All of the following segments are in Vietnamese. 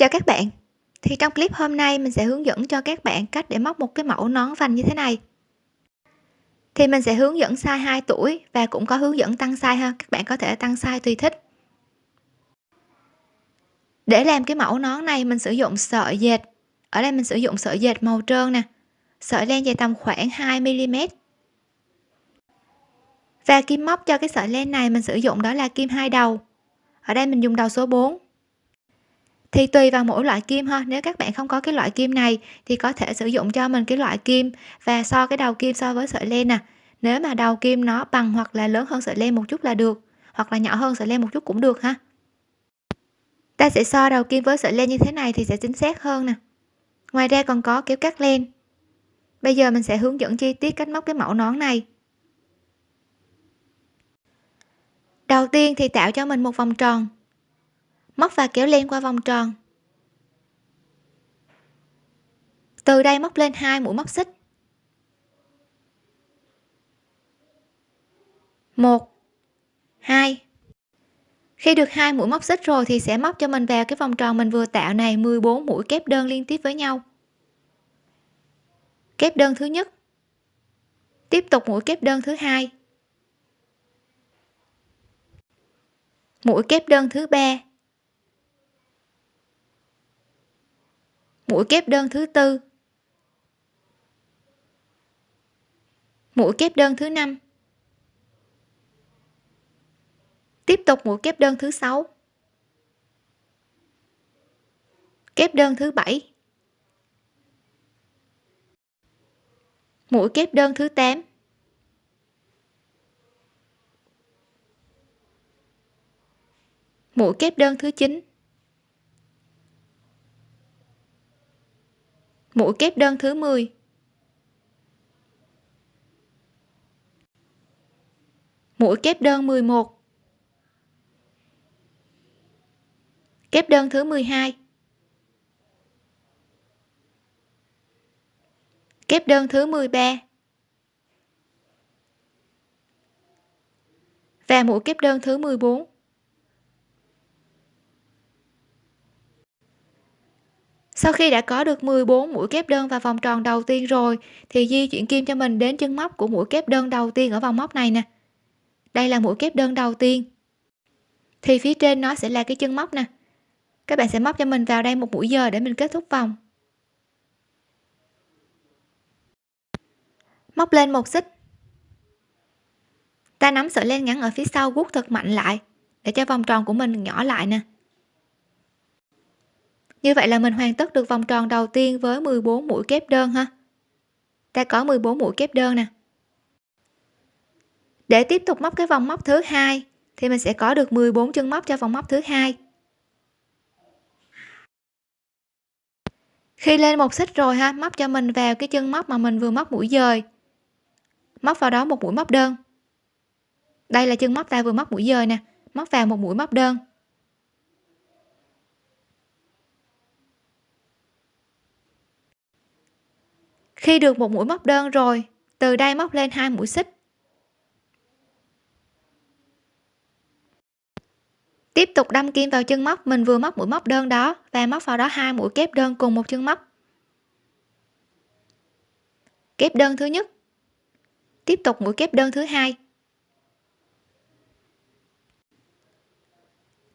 Chào các bạn. Thì trong clip hôm nay mình sẽ hướng dẫn cho các bạn cách để móc một cái mẫu nón vành như thế này. Thì mình sẽ hướng dẫn size 2 tuổi và cũng có hướng dẫn tăng size ha, các bạn có thể tăng size tùy thích. Để làm cái mẫu nón này mình sử dụng sợi dệt. Ở đây mình sử dụng sợi dệt màu trơn nè. Sợi len dài tầm khoảng 2 mm. Và kim móc cho cái sợi len này mình sử dụng đó là kim hai đầu. Ở đây mình dùng đầu số 4 thì tùy vào mỗi loại kim ha. Nếu các bạn không có cái loại kim này, thì có thể sử dụng cho mình cái loại kim và so cái đầu kim so với sợi len nè. Nếu mà đầu kim nó bằng hoặc là lớn hơn sợi len một chút là được, hoặc là nhỏ hơn sợi len một chút cũng được ha. Ta sẽ so đầu kim với sợi len như thế này thì sẽ chính xác hơn nè. Ngoài ra còn có kéo cắt len. Bây giờ mình sẽ hướng dẫn chi tiết cách móc cái mẫu nón này. Đầu tiên thì tạo cho mình một vòng tròn móc và kéo len qua vòng tròn. Từ đây móc lên hai mũi móc xích. Một, hai. Khi được hai mũi móc xích rồi thì sẽ móc cho mình vào cái vòng tròn mình vừa tạo này 14 mũi kép đơn liên tiếp với nhau. Kép đơn thứ nhất. Tiếp tục mũi kép đơn thứ hai. Mũi kép đơn thứ ba. Mũi kép đơn thứ tư. Mũi kép đơn thứ năm. Tiếp tục mũi kép đơn thứ sáu. Kép đơn thứ bảy. Mũi kép đơn thứ 8 mũi kép đơn thứ 9 mũi kép đơn thứ 10 mũi kép đơn 11 kép đơn thứ 12 kép đơn thứ 13 và mũi kép đơn thứ 14 sau khi đã có được 14 mũi kép đơn vào vòng tròn đầu tiên rồi, thì di chuyển kim cho mình đến chân móc của mũi kép đơn đầu tiên ở vòng móc này nè. Đây là mũi kép đơn đầu tiên. Thì phía trên nó sẽ là cái chân móc nè. Các bạn sẽ móc cho mình vào đây một mũi giờ để mình kết thúc vòng. Móc lên một xích. Ta nắm sợi len ngắn ở phía sau guốc thật mạnh lại, để cho vòng tròn của mình nhỏ lại nè như vậy là mình hoàn tất được vòng tròn đầu tiên với 14 mũi kép đơn ha? Ta có 14 mũi kép đơn nè. Để tiếp tục móc cái vòng móc thứ hai, thì mình sẽ có được 14 chân móc cho vòng móc thứ hai. Khi lên một xích rồi ha, móc cho mình vào cái chân móc mà mình vừa móc mũi dời. Móc vào đó một mũi móc đơn. Đây là chân móc ta vừa móc mũi dời nè, móc vào một mũi móc đơn. Khi được một mũi móc đơn rồi, từ đây móc lên hai mũi xích. Tiếp tục đâm kim vào chân móc, mình vừa móc mũi móc đơn đó và móc vào đó hai mũi kép đơn cùng một chân móc. Kép đơn thứ nhất. Tiếp tục mũi kép đơn thứ hai.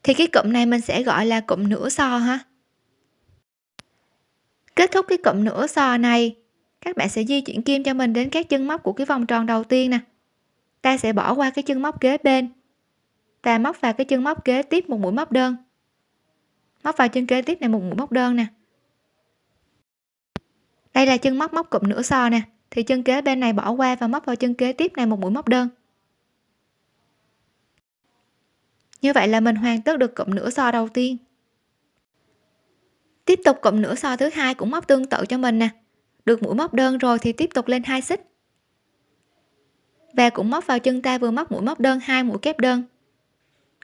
Thì cái cụm này mình sẽ gọi là cụm nửa so ha. Kết thúc cái cụm nửa so này các bạn sẽ di chuyển kim cho mình đến các chân móc của cái vòng tròn đầu tiên nè. Ta sẽ bỏ qua cái chân móc kế bên. Và móc vào cái chân móc kế tiếp một mũi móc đơn. Móc vào chân kế tiếp này một mũi móc đơn nè. Đây là chân móc móc cụm nửa so nè. Thì chân kế bên này bỏ qua và móc vào chân kế tiếp này một mũi móc đơn. Như vậy là mình hoàn tất được cụm nửa so đầu tiên. Tiếp tục cụm nửa so thứ hai cũng móc tương tự cho mình nè được mũi móc đơn rồi thì tiếp tục lên hai xích. Và cũng móc vào chân ta vừa móc mũi móc đơn, hai mũi kép đơn.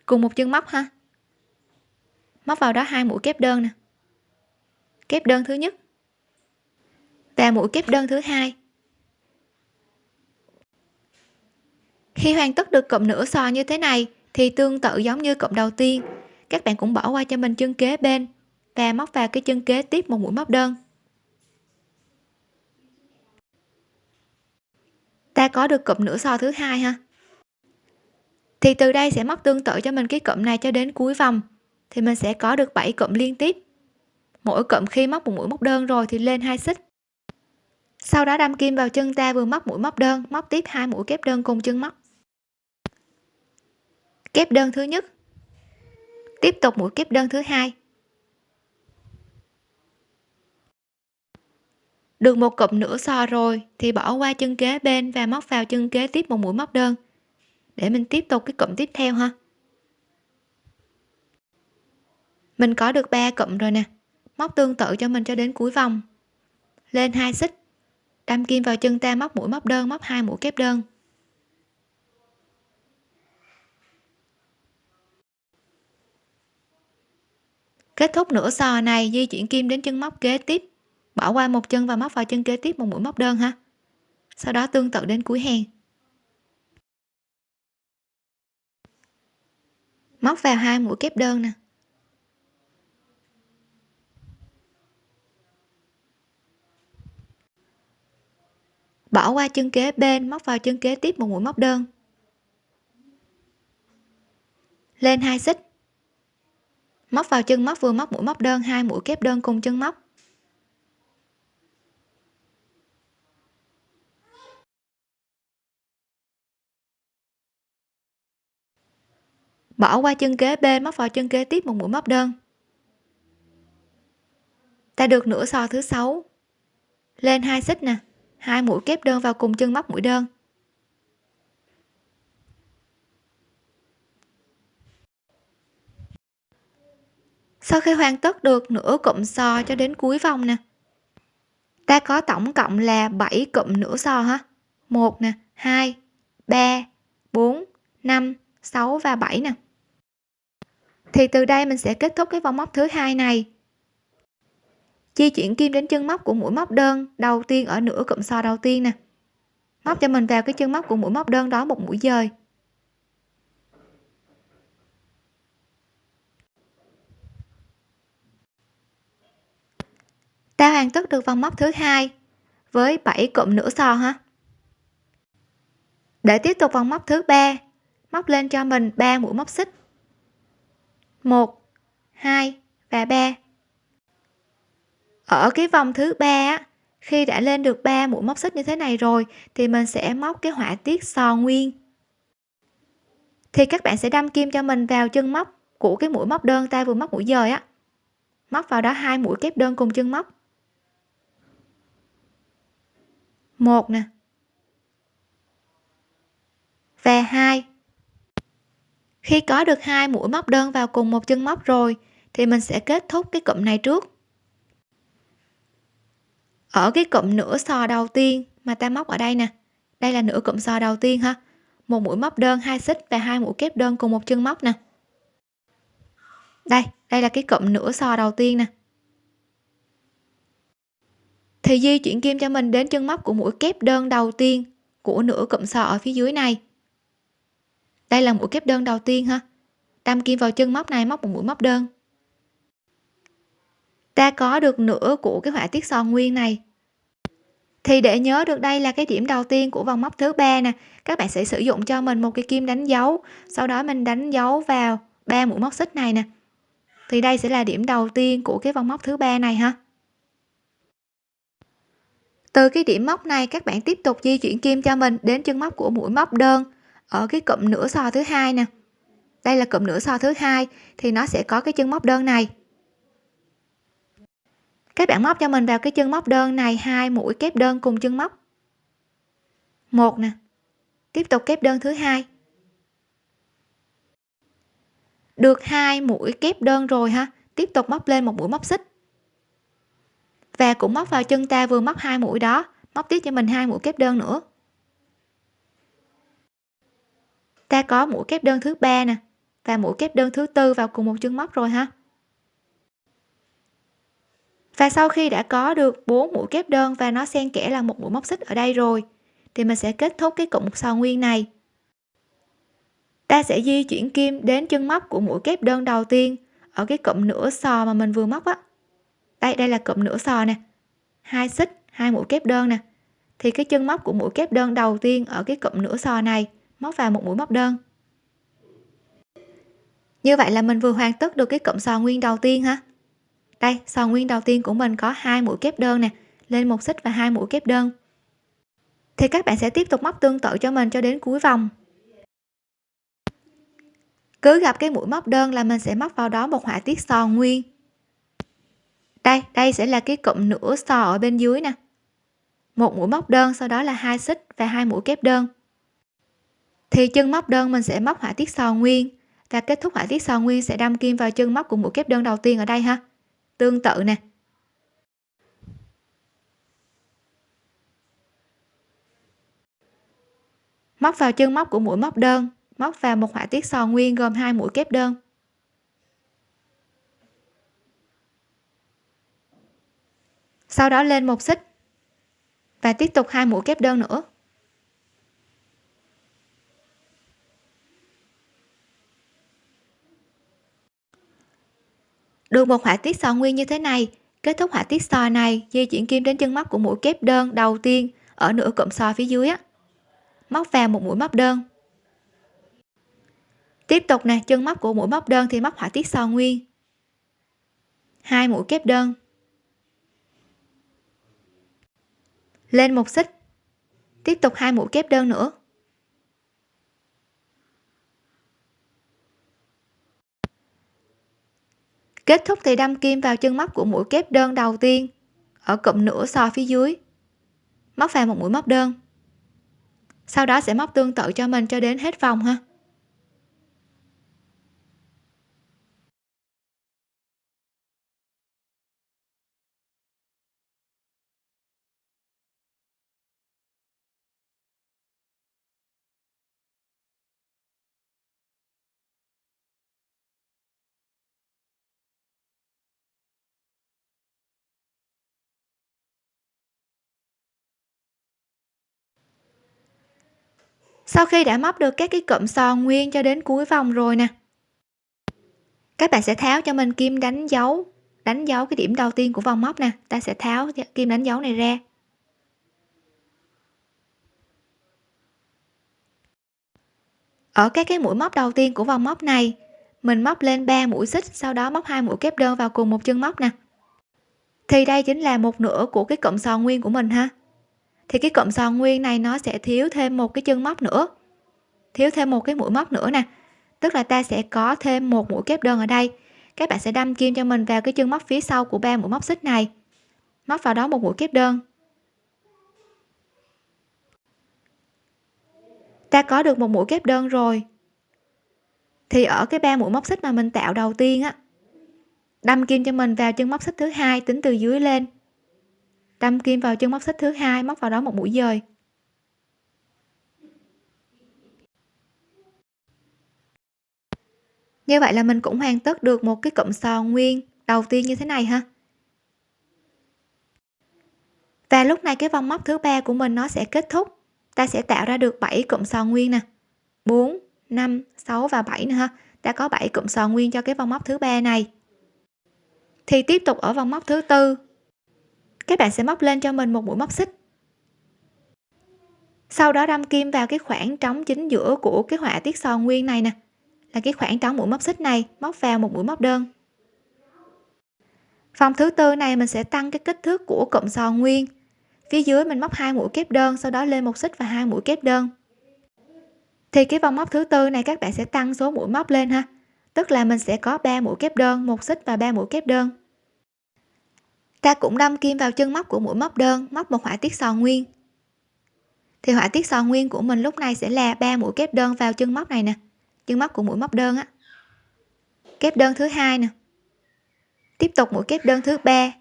Cùng một chân móc ha. Móc vào đó hai mũi kép đơn nè. Kép đơn thứ nhất. Và mũi kép đơn thứ hai. Khi hoàn tất được cụm nửa sò như thế này, thì tương tự giống như cụm đầu tiên. Các bạn cũng bỏ qua cho mình chân kế bên và móc vào cái chân kế tiếp một mũi móc đơn. Ta có được cụm nửa so thứ hai ha? Thì từ đây sẽ móc tương tự cho mình cái cụm này cho đến cuối vòng. Thì mình sẽ có được 7 cụm liên tiếp. Mỗi cụm khi móc một mũi móc đơn rồi thì lên hai xích. Sau đó đâm kim vào chân ta vừa móc mũi móc đơn, móc tiếp hai mũi kép đơn cùng chân móc. Kép đơn thứ nhất. Tiếp tục mũi kép đơn thứ hai. Được một cụm nửa so rồi thì bỏ qua chân kế bên và móc vào chân kế tiếp một mũi móc đơn. Để mình tiếp tục cái cụm tiếp theo ha. Mình có được ba cụm rồi nè. Móc tương tự cho mình cho đến cuối vòng. Lên hai xích. Đâm kim vào chân ta móc mũi móc đơn, móc hai mũi kép đơn. Kết thúc nửa sò này, di chuyển kim đến chân móc kế tiếp bỏ qua một chân và móc vào chân kế tiếp một mũi móc đơn ha. Sau đó tương tự đến cuối hàng. Móc vào hai mũi kép đơn nè. Bỏ qua chân kế bên, móc vào chân kế tiếp một mũi móc đơn. Lên hai xích. Móc vào chân móc vừa móc mũi móc đơn, hai mũi kép đơn cùng chân móc. Bỏ qua chân kế bên móc vào chân kế tiếp một mũi móc đơn. Ta được nửa so thứ sáu. Lên hai xích nè. Hai mũi kép đơn vào cùng chân móc mũi đơn. Sau khi hoàn tất được nửa cụm so cho đến cuối vòng nè, ta có tổng cộng là 7 cụm nửa so ha. Một nè, hai, ba, bốn, năm, sáu và 7 nè thì từ đây mình sẽ kết thúc cái vòng móc thứ hai này. Di chuyển kim đến chân móc của mũi móc đơn đầu tiên ở nửa cụm so đầu tiên nè. Móc cho mình vào cái chân móc của mũi móc đơn đó một mũi dời. Ta hoàn tất được vòng móc thứ hai với 7 cụm nửa so ha. Để tiếp tục vòng móc thứ ba, móc lên cho mình 3 mũi móc xích. 1 2 và 3 ở cái vòng thứ ba khi đã lên được 3 mũi móc xích như thế này rồi, thì mình sẽ móc cái họa tiết sò nguyên. Thì các bạn sẽ đâm kim cho mình vào chân móc của cái mũi móc đơn ta vừa móc mũi dời á. Móc vào đó hai mũi kép đơn cùng chân móc. Một nè. Và hai khi có được hai mũi móc đơn vào cùng một chân móc rồi, thì mình sẽ kết thúc cái cụm này trước. Ở cái cụm nửa sò đầu tiên mà ta móc ở đây nè. Đây là nửa cụm sò đầu tiên ha. Một mũi móc đơn, hai xích và hai mũi kép đơn cùng một chân móc nè. Đây đây là cái cụm nửa sò đầu tiên nè. Thì di chuyển kim cho mình đến chân móc của mũi kép đơn đầu tiên của nửa cụm sò ở phía dưới này đây là mũi kép đơn đầu tiên ha. Đâm kim vào chân móc này, móc một mũi móc đơn. Ta có được nửa của cái họa tiết son nguyên này. Thì để nhớ được đây là cái điểm đầu tiên của vòng móc thứ ba nè, các bạn sẽ sử dụng cho mình một cái kim đánh dấu, sau đó mình đánh dấu vào ba mũi móc xích này nè. Thì đây sẽ là điểm đầu tiên của cái vòng móc thứ ba này ha. Từ cái điểm móc này, các bạn tiếp tục di chuyển kim cho mình đến chân móc của mũi móc đơn ở cái cụm nửa so thứ hai nè. Đây là cụm nửa so thứ hai thì nó sẽ có cái chân móc đơn này. Các bạn móc cho mình vào cái chân móc đơn này, hai mũi kép đơn cùng chân móc. Một nè. Tiếp tục kép đơn thứ hai. Được hai mũi kép đơn rồi ha. Tiếp tục móc lên một mũi móc xích. Và cũng móc vào chân ta vừa móc hai mũi đó. Móc tiếp cho mình hai mũi kép đơn nữa. Ta có mũi kép đơn thứ ba nè, và mũi kép đơn thứ tư vào cùng một chân móc rồi ha. Và sau khi đã có được bốn mũi kép đơn và nó xen kẽ là một mũi móc xích ở đây rồi, thì mình sẽ kết thúc cái cụm sò nguyên này. Ta sẽ di chuyển kim đến chân móc của mũi kép đơn đầu tiên ở cái cụm nửa sò mà mình vừa móc á. Đây đây là cụm nửa sò nè, hai xích, hai mũi kép đơn nè. Thì cái chân móc của mũi kép đơn đầu tiên ở cái cụm nửa sò này móc vào một mũi móc đơn. Như vậy là mình vừa hoàn tất được cái cụm sò nguyên đầu tiên ha đây, sò nguyên đầu tiên của mình có hai mũi kép đơn nè, lên một xích và hai mũi kép đơn. Thì các bạn sẽ tiếp tục móc tương tự cho mình cho đến cuối vòng. Cứ gặp cái mũi móc đơn là mình sẽ móc vào đó một họa tiết sò nguyên. Đây đây sẽ là cái cụm nửa sò ở bên dưới nè. Một mũi móc đơn, sau đó là hai xích và hai mũi kép đơn thì chân móc đơn mình sẽ móc họa tiết sò nguyên. Và kết thúc họa tiết sò nguyên sẽ đâm kim vào chân móc của mũi kép đơn đầu tiên ở đây ha. Tương tự nè. Móc vào chân móc của mũi móc đơn. Móc vào một họa tiết sò nguyên gồm hai mũi kép đơn. Sau đó lên một xích. Và tiếp tục hai mũi kép đơn nữa. Được một họa tiết sò nguyên như thế này. Kết thúc họa tiết sò này, di chuyển kim đến chân móc của mũi kép đơn đầu tiên, ở nửa cụm sò phía dưới á. Móc vào một mũi móc đơn. Tiếp tục nè, chân móc của mũi móc đơn thì móc họa tiết sò nguyên. Hai mũi kép đơn. Lên một xích. Tiếp tục hai mũi kép đơn nữa. Kết thúc thì đâm kim vào chân móc của mũi kép đơn đầu tiên, ở cụm nửa sò phía dưới. Móc vào một mũi móc đơn. Sau đó sẽ móc tương tự cho mình cho đến hết vòng ha. Sau khi đã móc được các cái cụm son nguyên cho đến cuối vòng rồi nè. Các bạn sẽ tháo cho mình kim đánh dấu đánh dấu cái điểm đầu tiên của vòng móc nè. Ta sẽ tháo kim đánh dấu này ra. Ở các cái mũi móc đầu tiên của vòng móc này, mình móc lên 3 mũi xích, sau đó móc hai mũi kép đơn vào cùng một chân móc nè. Thì đây chính là một nửa của cái cụm sò nguyên của mình ha thì cái cụm sò nguyên này nó sẽ thiếu thêm một cái chân móc nữa. Thiếu thêm một cái mũi móc nữa nè. Tức là ta sẽ có thêm một mũi kép đơn ở đây. Các bạn sẽ đâm kim cho mình vào cái chân móc phía sau của ba mũi móc xích này. Móc vào đó một mũi kép đơn. Ta có được một mũi kép đơn rồi. Thì ở cái ba mũi móc xích mà mình tạo đầu tiên á, đâm kim cho mình vào chân móc xích thứ hai tính từ dưới lên đâm kim vào chân móc xích thứ hai, móc vào đó một mũi dời. Như vậy là mình cũng hoàn tất được một cái cụm sò nguyên đầu tiên như thế này ha. Và lúc này cái vòng móc thứ ba của mình nó sẽ kết thúc. Ta sẽ tạo ra được 7 cụm sò nguyên nè. 4 5 6 và 7 nữa ha. Ta có 7 cụm sò nguyên cho cái vòng móc thứ ba này. Thì tiếp tục ở vòng móc thứ tư các bạn sẽ móc lên cho mình một mũi móc xích. Sau đó đâm kim vào cái khoảng trống chính giữa của cái họa tiết sò nguyên này nè. Là cái khoảng trống mũi móc xích này, móc vào một mũi móc đơn. Vòng thứ tư này mình sẽ tăng cái kích thước của cụm sò nguyên. Phía dưới mình móc hai mũi kép đơn, sau đó lên một xích và hai mũi kép đơn. Thì cái vòng móc thứ tư này các bạn sẽ tăng số mũi móc lên ha. Tức là mình sẽ có 3 mũi kép đơn, một xích và 3 mũi kép đơn ta cũng đâm kim vào chân móc của mũi móc đơn, móc một họa tiết sò nguyên. Thì họa tiết sò nguyên của mình lúc này sẽ là ba mũi kép đơn vào chân móc này nè, chân móc của mũi móc đơn á. Kép đơn thứ hai nè. Tiếp tục mũi kép đơn thứ ba.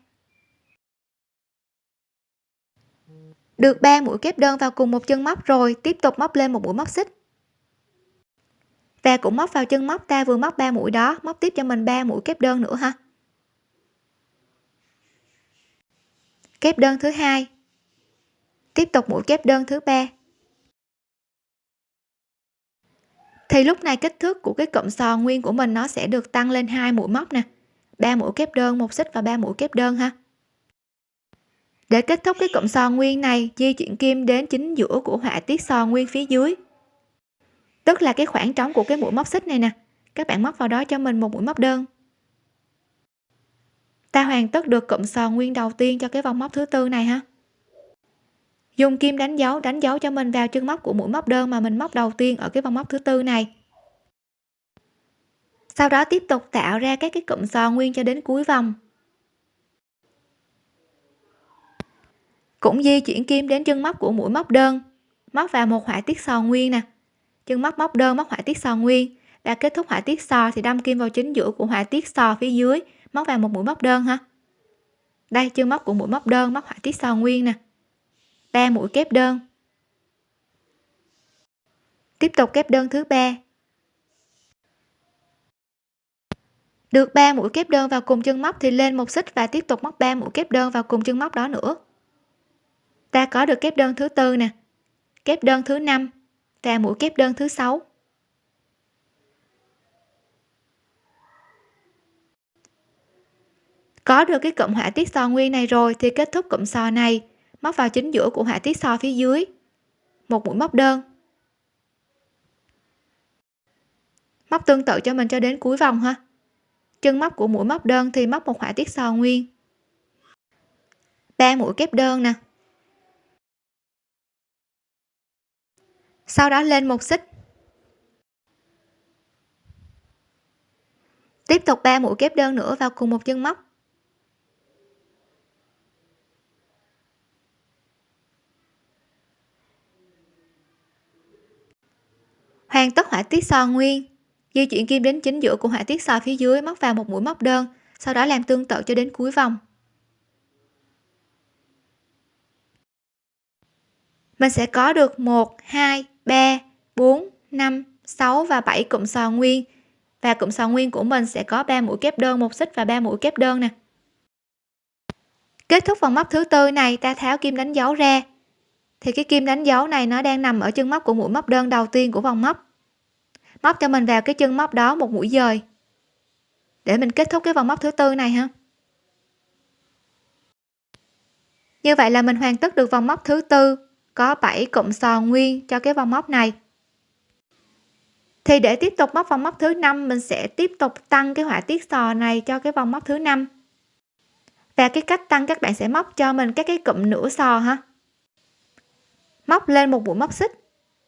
Được 3 mũi kép đơn vào cùng một chân móc rồi, tiếp tục móc lên một mũi móc xích. Và cũng móc vào chân móc, ta vừa móc 3 mũi đó, móc tiếp cho mình 3 mũi kép đơn nữa ha. Kép đơn thứ hai. Tiếp tục mũi kép đơn thứ ba. Thì lúc này kích thước của cái cụm sò nguyên của mình nó sẽ được tăng lên hai mũi móc nè. Ba mũi kép đơn, một xích và ba mũi kép đơn ha. Để kết thúc cái cụm sò nguyên này, di chuyển kim đến chính giữa của họa tiết sò nguyên phía dưới. Tức là cái khoảng trống của cái mũi móc xích này nè. Các bạn móc vào đó cho mình một mũi móc đơn ta hoàn tất được cụm sò nguyên đầu tiên cho cái vòng móc thứ tư này ha. Dùng kim đánh dấu đánh dấu cho mình vào chân móc của mũi móc đơn mà mình móc đầu tiên ở cái vòng móc thứ tư này. Sau đó tiếp tục tạo ra các cái cụm sò nguyên cho đến cuối vòng. Cũng di chuyển kim đến chân móc của mũi móc đơn, móc vào một họa tiết sò nguyên nè. Chân móc móc đơn móc họa tiết sò nguyên và kết thúc họa tiết sò thì đâm kim vào chính giữa của họa tiết sò phía dưới móc vào một mũi móc đơn ha. Đây chân móc của mũi móc đơn, móc họa tiết sò nguyên nè. Ba mũi kép đơn. Tiếp tục kép đơn thứ ba. Được 3 mũi kép đơn vào cùng chân móc thì lên một xích và tiếp tục móc 3 mũi kép đơn vào cùng chân móc đó nữa. Ta có được kép đơn thứ tư nè. Kép đơn thứ năm và mũi kép đơn thứ sáu. Có được cái cụm họa tiết sò nguyên này rồi thì kết thúc cụm sò này. Móc vào chính giữa của họa tiết sò phía dưới. Một mũi móc đơn. Móc tương tự cho mình cho đến cuối vòng ha. Chân móc của mũi móc đơn thì móc một họa tiết sò nguyên. Ba mũi kép đơn nè. Sau đó lên một xích. Tiếp tục ba mũi kép đơn nữa vào cùng một chân móc. Hoàn tất họa tiết sò nguyên. Di chuyển kim đến chính giữa của họa tiết sò phía dưới, móc vào một mũi móc đơn, sau đó làm tương tự cho đến cuối vòng. Mình sẽ có được 1 2 3 4 5 6 và 7 cụm sò nguyên. Và cụm sò nguyên của mình sẽ có 3 mũi kép đơn, một xích và 3 mũi kép đơn nè. Kết thúc vòng móc thứ tư này, ta tháo kim đánh dấu ra thì cái kim đánh dấu này nó đang nằm ở chân móc của mũi móc đơn đầu tiên của vòng móc. Móc cho mình vào cái chân móc đó một mũi dời. Để mình kết thúc cái vòng móc thứ tư này ha. Như vậy là mình hoàn tất được vòng móc thứ tư, có 7 cụm sò nguyên cho cái vòng móc này. Thì để tiếp tục móc vòng móc thứ năm, mình sẽ tiếp tục tăng cái họa tiết sò này cho cái vòng móc thứ năm. Và cái cách tăng các bạn sẽ móc cho mình các cái cụm nửa sò ha móc lên một mũi móc xích.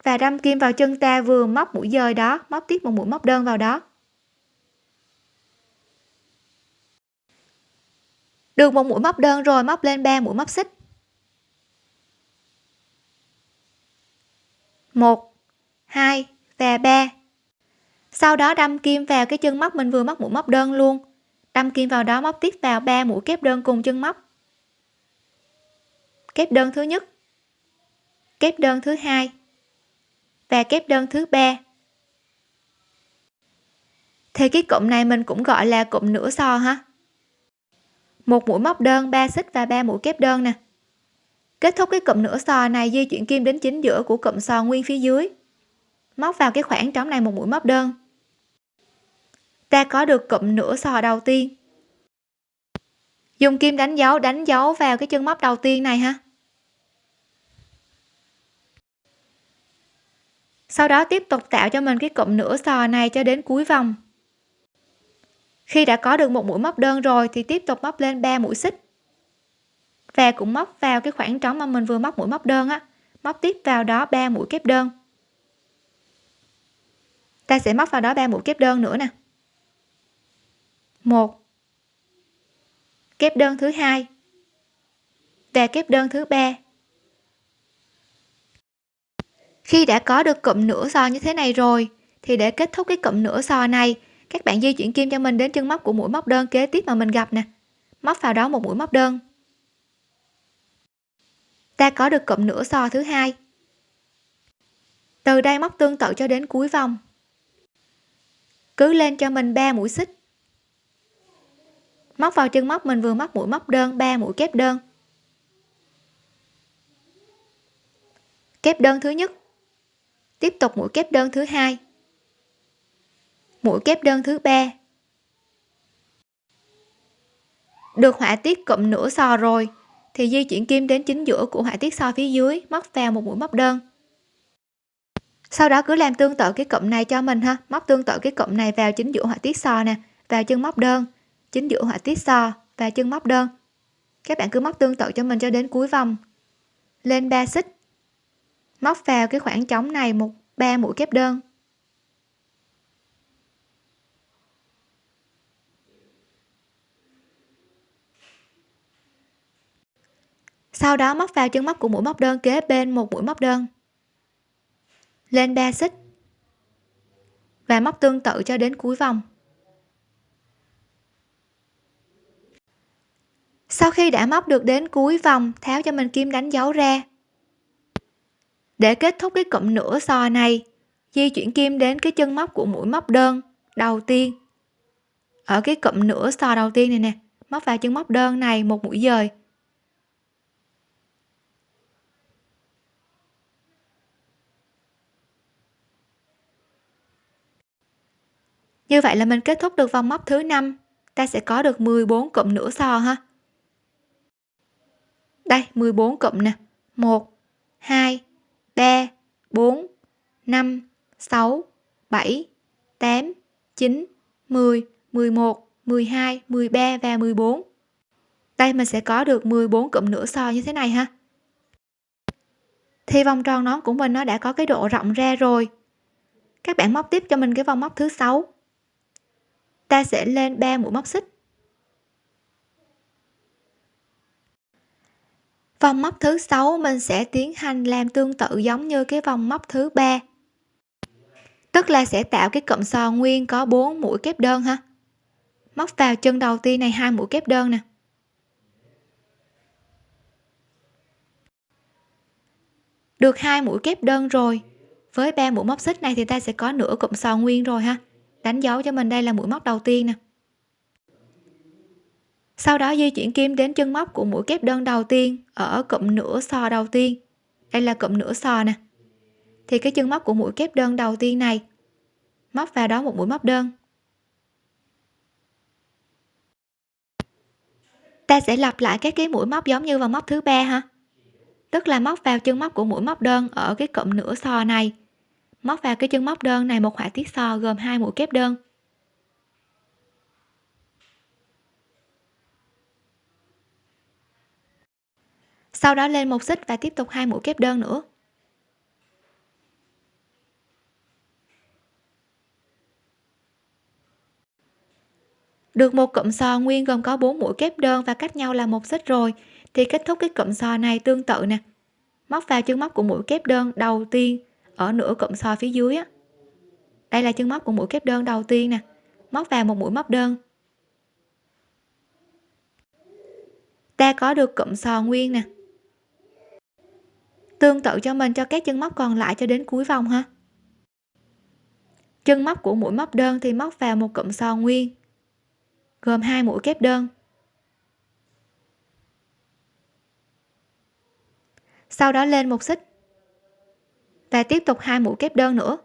Và đâm kim vào chân ta vừa móc mũi dời đó, móc tiếp một mũi móc đơn vào đó. Được một mũi móc đơn rồi, móc lên 3 mũi móc xích. 1 2 và 3 sau đó đâm kim vào cái chân móc mình vừa móc mũi móc đơn luôn. Đâm kim vào đó, móc tiếp vào 3 mũi kép đơn cùng chân móc. Kép đơn thứ nhất kép đơn thứ hai. Và kép đơn thứ ba. Thì cái cụm này mình cũng gọi là cụm nửa so ha. Một mũi móc đơn 3 xích và 3 mũi kép đơn nè. Kết thúc cái cụm nửa sò này, di chuyển kim đến chính giữa của cụm sò nguyên phía dưới. Móc vào cái khoảng trống này một mũi móc đơn. Ta có được cụm nửa sò đầu tiên. Dùng kim đánh dấu đánh dấu vào cái chân móc đầu tiên này ha. Sau đó tiếp tục tạo cho mình cái cụm nửa sò này cho đến cuối vòng. Khi đã có được một mũi móc đơn rồi thì tiếp tục móc lên 3 mũi xích. Và cũng móc vào cái khoảng trống mà mình vừa móc mũi móc đơn á, móc tiếp vào đó 3 mũi kép đơn. Ta sẽ móc vào đó 3 mũi kép đơn nữa nè. Một. Kép đơn thứ hai và kép đơn thứ ba khi đã có được cụm nửa sò như thế này rồi, thì để kết thúc cái cụm nửa sò này, các bạn di chuyển kim cho mình đến chân móc của mũi móc đơn kế tiếp mà mình gặp nè. Móc vào đó một mũi móc đơn. Ta có được cụm nửa sò thứ hai. Từ đây móc tương tự cho đến cuối vòng. Cứ lên cho mình 3 mũi xích. Móc vào chân móc mình vừa móc mũi móc đơn 3 mũi kép đơn. Kép đơn thứ nhất tiếp tục mũi kép đơn thứ hai. Mũi kép đơn thứ ba. Được họa tiết cụm nửa sò rồi, thì di chuyển kim đến chính giữa của họa tiết sò phía dưới, móc vào một mũi móc đơn. Sau đó cứ làm tương tự cái cụm này cho mình ha. Móc tương tự cái cụm này vào chính giữa họa tiết sò nè, vào chân móc đơn. Chính giữa họa tiết sò và chân móc đơn. Các bạn cứ móc tương tự cho mình cho đến cuối vòng. Lên 3 xích móc vào cái khoảng trống này một, ba mũi kép đơn. Sau đó móc vào chân móc của mũi móc đơn kế bên một mũi móc đơn. Lên 3 xích. Và móc tương tự cho đến cuối vòng. Sau khi đã móc được đến cuối vòng, tháo cho mình kim đánh dấu ra để kết thúc cái cụm nửa sò này di chuyển kim đến cái chân móc của mũi móc đơn đầu tiên. Ở cái cụm nửa sò đầu tiên này nè móc vào chân móc đơn này một mũi dời. Như vậy là mình kết thúc được vòng móc thứ 5, ta sẽ có được 14 cụm nửa sò ha. Đây 14 cụm nè. 1 2 3 4 5 6 7 8 9 10 11 12 13 và 14 đây mình sẽ có được 14 cụm nửa so như thế này ha. Thì vòng tròn nón của mình nó đã có cái độ rộng ra rồi. Các bạn móc tiếp cho mình cái vòng móc thứ sáu. Ta sẽ lên 3 mũi móc xích. Vòng móc thứ sáu mình sẽ tiến hành làm tương tự giống như cái vòng móc thứ ba. Tức là sẽ tạo cái cụm sò nguyên có 4 mũi kép đơn ha. Móc vào chân đầu tiên này hai mũi kép đơn nè. Được hai mũi kép đơn rồi. Với ba mũi móc xích này thì ta sẽ có nửa cụm sò nguyên rồi ha. Đánh dấu cho mình đây là mũi móc đầu tiên nè sau đó di chuyển kim đến chân móc của mũi kép đơn đầu tiên, ở cụm nửa sò đầu tiên. Đây là cụm nửa sò nè. Thì cái chân móc của mũi kép đơn đầu tiên này, móc vào đó một mũi móc đơn. Ta sẽ lặp lại các cái mũi móc giống như vào móc thứ ba ha. Tức là móc vào chân móc của mũi móc đơn ở cái cụm nửa sò này, móc vào cái chân móc đơn này một họa tiết sò gồm hai mũi kép đơn. Sau đó lên một xích và tiếp tục hai mũi kép đơn nữa. Được một cụm sò nguyên gồm có 4 mũi kép đơn và cách nhau là một xích rồi, thì kết thúc cái cụm sò này tương tự nè. Móc vào chân móc của mũi kép đơn đầu tiên ở nửa cụm sò phía dưới á. Đây là chân móc của mũi kép đơn đầu tiên nè. Móc vào một mũi móc đơn. Ta có được cụm sò nguyên nè tương tự cho mình, cho các chân móc còn lại cho đến cuối vòng ha. Chân móc của mũi móc đơn thì móc vào một cụm sò nguyên, gồm hai mũi kép đơn. Sau đó lên một xích và tiếp tục hai mũi kép đơn nữa.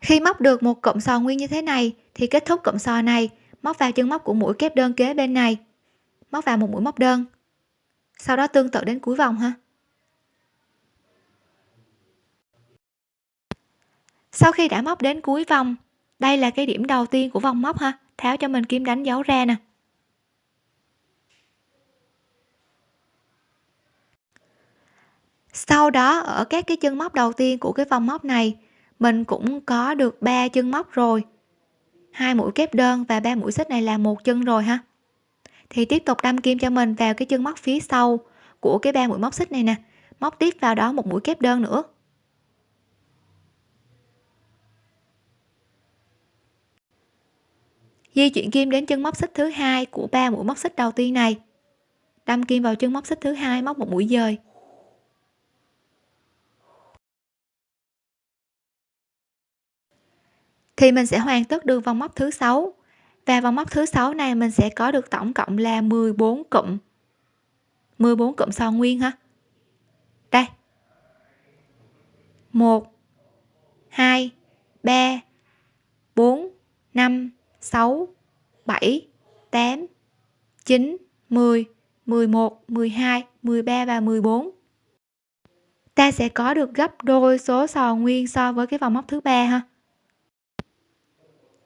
Khi móc được một cụm sò nguyên như thế này thì kết thúc cụm sò này móc vào chân móc của mũi kép đơn kế bên này. Móc vào một mũi móc đơn. Sau đó tương tự đến cuối vòng ha. Sau khi đã móc đến cuối vòng, đây là cái điểm đầu tiên của vòng móc ha, tháo cho mình kim đánh dấu ra nè. Sau đó, ở các cái chân móc đầu tiên của cái vòng móc này, mình cũng có được ba chân móc rồi hai mũi kép đơn và ba mũi xích này là một chân rồi ha. Thì tiếp tục đâm kim cho mình vào cái chân móc phía sau của cái ba mũi móc xích này nè. Móc tiếp vào đó một mũi kép đơn nữa. Di chuyển kim đến chân móc xích thứ hai của ba mũi móc xích đầu tiên này. Đâm kim vào chân móc xích thứ hai móc một mũi dời. Thì mình sẽ hoàn tất được vòng móc thứ sáu. Và vòng móc thứ sáu này mình sẽ có được tổng cộng là 14 cụm. 14 cụm sò nguyên ha. Đây. 1 2 3 4 5 6 7 8 9 10 11 12 13 và 14 ta sẽ có được gấp đôi số sò nguyên so với cái vòng móc thứ ba ha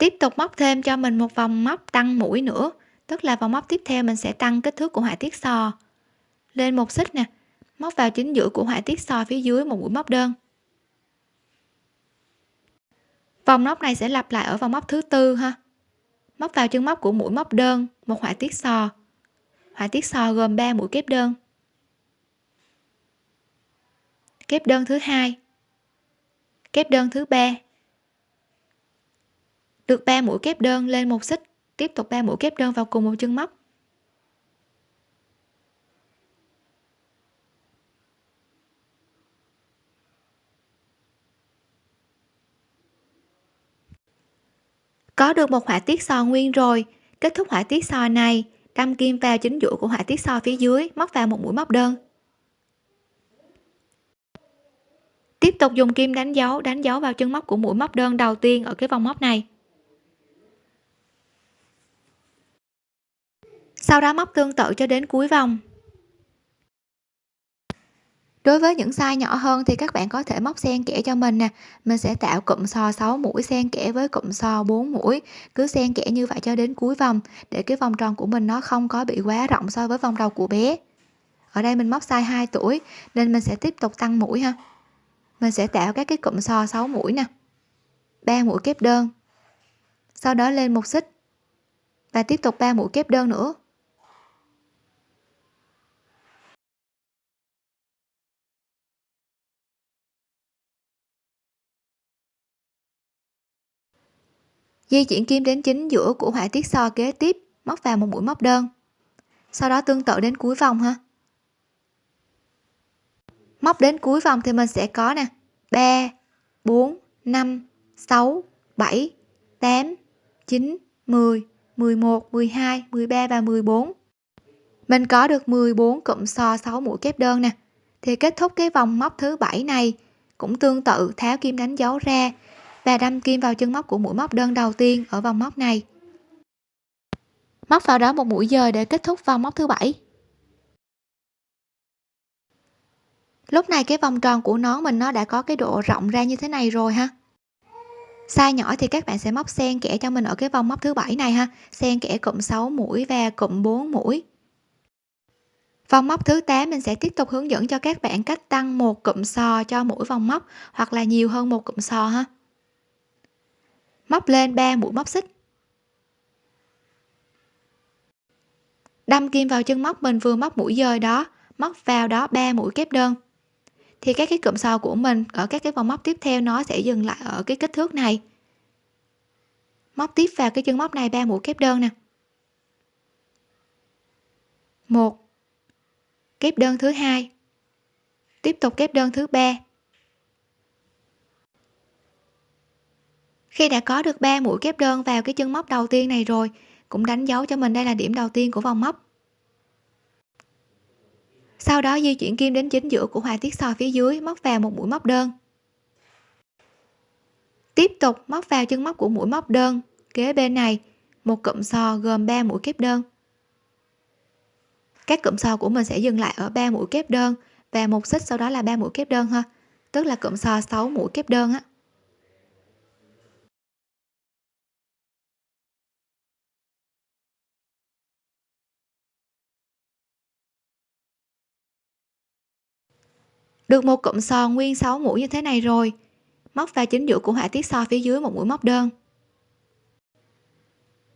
tiếp tục móc thêm cho mình một vòng móc tăng mũi nữa. Tức là vòng móc tiếp theo mình sẽ tăng kích thước của họa tiết sò. Lên một xích nè, móc vào chính giữa của họa tiết sò phía dưới một mũi móc đơn. Vòng móc này sẽ lặp lại ở vòng móc thứ tư ha. Móc vào chân móc của mũi móc đơn, một họa tiết sò. Họa tiết sò gồm 3 mũi kép đơn. Kép đơn thứ hai. Kép đơn thứ ba được 3 mũi kép đơn lên một xích. Tiếp tục 3 mũi kép đơn vào cùng một chân móc. Có được một họa tiết sò nguyên rồi. Kết thúc họa tiết sò này, đâm kim vào chính giữa của họa tiết sò phía dưới, móc vào một mũi móc đơn. Tiếp tục dùng kim đánh dấu đánh dấu vào chân móc của mũi móc đơn đầu tiên ở cái vòng móc này. Sau đó móc tương tự cho đến cuối vòng. Đối với những size nhỏ hơn thì các bạn có thể móc xen kẽ cho mình nè. Mình sẽ tạo cụm sò 6 mũi xen kẽ với cụm sò 4 mũi. Cứ xen kẽ như vậy cho đến cuối vòng, để cái vòng tròn của mình nó không có bị quá rộng so với vòng đầu của bé. Ở đây mình móc size 2 tuổi, nên mình sẽ tiếp tục tăng mũi ha. Mình sẽ tạo các cái cụm sò 6 mũi nè. 3 mũi kép đơn. Sau đó lên một xích. Và tiếp tục 3 mũi kép đơn nữa. Di chuyển kim đến chính giữa của họa tiết so kế tiếp, móc vào một mũi móc đơn. Sau đó tương tự đến cuối vòng ha. Móc đến cuối vòng thì mình sẽ có nè 3 4 5 6 7 8 9 10 11 12 13 và 14 mình có được 14 cụm so 6 mũi kép đơn nè. Thì kết thúc cái vòng móc thứ bảy này cũng tương tự tháo kim đánh dấu ra và đâm kim vào chân móc của mũi móc đơn đầu tiên ở vòng móc này. Móc vào đó một mũi dời để kết thúc vòng móc thứ bảy. Lúc này cái vòng tròn của nón mình nó đã có cái độ rộng ra như thế này rồi ha. Size nhỏ thì các bạn sẽ móc xen kẽ cho mình ở cái vòng móc thứ bảy này ha. Xen kẽ cụm 6 mũi và cụm 4 mũi. Vòng móc thứ 8 mình sẽ tiếp tục hướng dẫn cho các bạn cách tăng một cụm sò cho mỗi vòng móc hoặc là nhiều hơn một cụm sò ha móc lên 3 mũi móc xích. Đâm kim vào chân móc mình vừa móc mũi dời đó, móc vào đó 3 mũi kép đơn. Thì các cái cụm sò của mình ở các cái vòng móc tiếp theo nó sẽ dừng lại ở cái kích thước này. Móc tiếp vào cái chân móc này 3 mũi kép đơn nè. Một, kép đơn thứ hai. Tiếp tục kép đơn thứ ba. Khi đã có được 3 mũi kép đơn vào cái chân móc đầu tiên này rồi, cũng đánh dấu cho mình đây là điểm đầu tiên của vòng móc. Sau đó di chuyển kim đến chính giữa của họa tiết sò phía dưới, móc vào một mũi móc đơn. Tiếp tục móc vào chân móc của mũi móc đơn, kế bên này, một cụm sò gồm 3 mũi kép đơn. Các cụm sò của mình sẽ dừng lại ở 3 mũi kép đơn và một xích sau đó là 3 mũi kép đơn ha, tức là cụm sò 6 mũi kép đơn á. Được một cụm sò nguyên 6 mũi như thế này rồi. Móc vào chính giữa của họa tiết sò phía dưới một mũi móc đơn.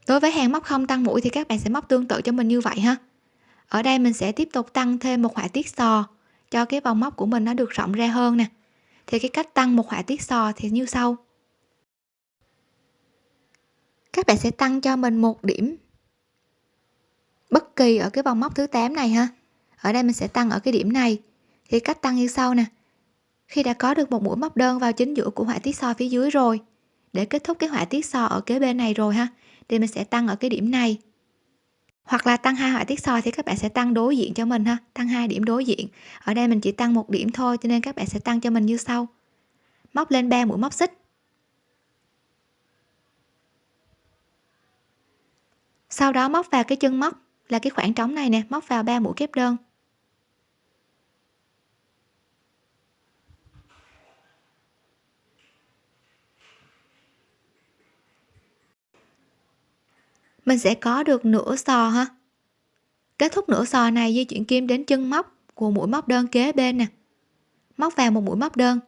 Đối với hàng móc không tăng mũi thì các bạn sẽ móc tương tự cho mình như vậy ha. Ở đây mình sẽ tiếp tục tăng thêm một họa tiết sò cho cái vòng móc của mình nó được rộng ra hơn nè. Thì cái cách tăng một họa tiết sò thì như sau. Các bạn sẽ tăng cho mình một điểm bất kỳ ở cái vòng móc thứ 8 này ha. Ở đây mình sẽ tăng ở cái điểm này thì cách tăng như sau nè. Khi đã có được một mũi móc đơn vào chính giữa của họa tiết so phía dưới rồi, để kết thúc cái họa tiết so ở kế bên này rồi ha, thì mình sẽ tăng ở cái điểm này. Hoặc là tăng hai họa tiết so thì các bạn sẽ tăng đối diện cho mình ha, tăng hai điểm đối diện. Ở đây mình chỉ tăng một điểm thôi cho nên các bạn sẽ tăng cho mình như sau. Móc lên 3 mũi móc xích. Sau đó móc vào cái chân móc là cái khoảng trống này nè, móc vào 3 mũi kép đơn. Mình sẽ có được nửa sò ha. Kết thúc nửa sò này di chuyển kim đến chân móc của mũi móc đơn kế bên nè. Móc vào một mũi móc đơn.